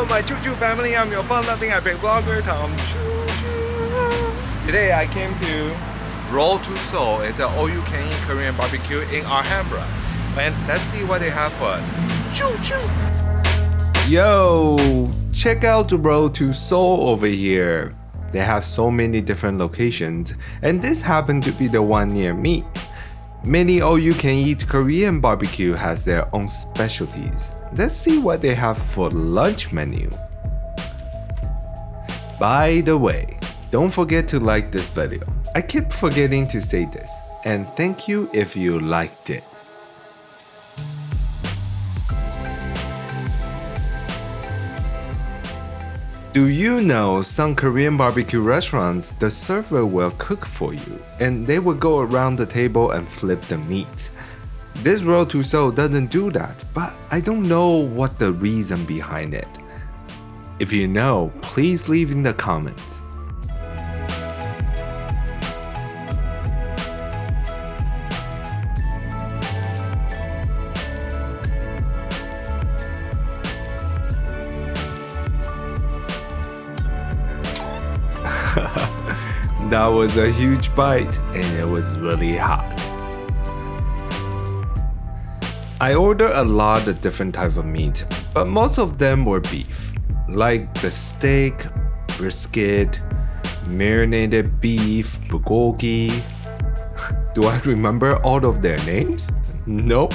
Hello, my Choo Choo family. I'm your fun-loving epic vlogger, Tom Choo Choo. Today I came to Road to Seoul. It's an all-you-can-eat Korean barbecue in Alhambra. And let's see what they have for us. Choo Choo! Yo, check out the Road to Seoul over here. They have so many different locations, and this happened to be the one near me. Many all-you-can-eat Korean barbecue has their own specialties. Let's see what they have for lunch menu. By the way, don't forget to like this video. I keep forgetting to say this, and thank you if you liked it. Do you know some Korean barbecue restaurants, the server will cook for you and they will go around the table and flip the meat. This Road to Seoul doesn't do that, but I don't know what the reason behind it. If you know, please leave in the comments. That was a huge bite and it was really hot. I ordered a lot of different types of meat, but most of them were beef, like the steak, brisket, marinated beef, bulgogi. Do I remember all of their names? Nope.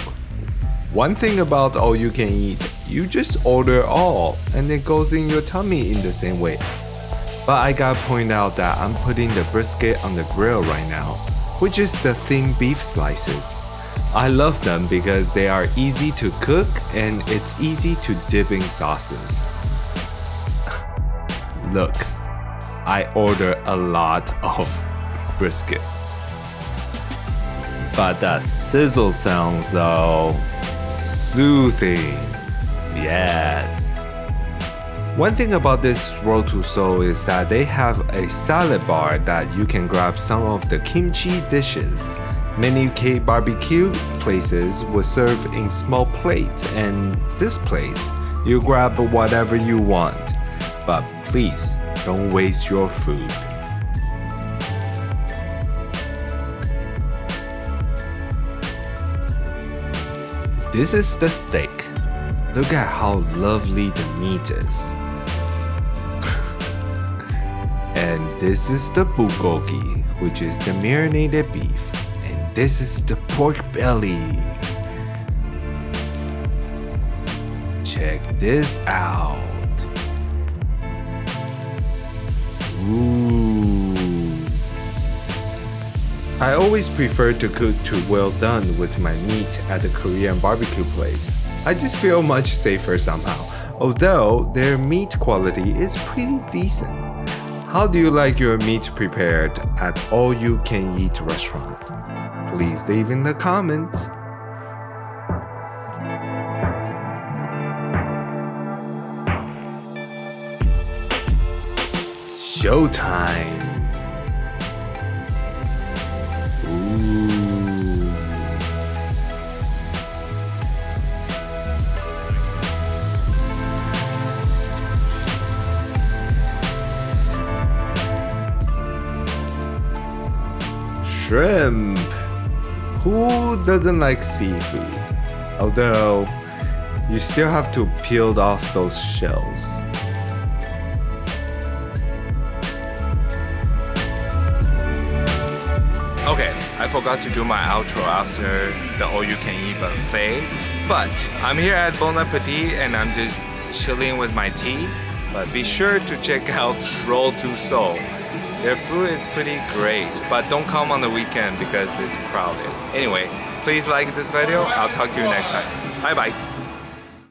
One thing about all you can eat, you just order all and it goes in your tummy in the same way. But I gotta point out that I'm putting the brisket on the grill right now, which is the thin beef slices. I love them because they are easy to cook and it's easy to dip in sauces. Look, I order a lot of briskets. But the sizzle sounds though, soothing. Yes. One thing about this Road to Seoul is that they have a salad bar that you can grab some of the kimchi dishes. Many K barbecue places will serve in small plates and this place, you grab whatever you want. But please, don't waste your food. This is the steak. Look at how lovely the meat is. And this is the bulgogi, which is the marinated beef. And this is the pork belly. Check this out. Ooh. I always prefer to cook to well done with my meat at the Korean barbecue place. I just feel much safer somehow, although their meat quality is pretty decent. How do you like your meat prepared at all you can eat restaurant? please leave in the comments. Showtime! Shrimp! Who doesn't like seafood? Although, you still have to peel off those shells. Okay, I forgot to do my outro after the all-you-can-eat buffet, but I'm here at Bon Appetit and I'm just chilling with my tea. But be sure to check out Road to Seoul. Their food is pretty great, but don't come on the weekend because it's crowded. Anyway, please like this video. I'll talk to you next time. Bye bye.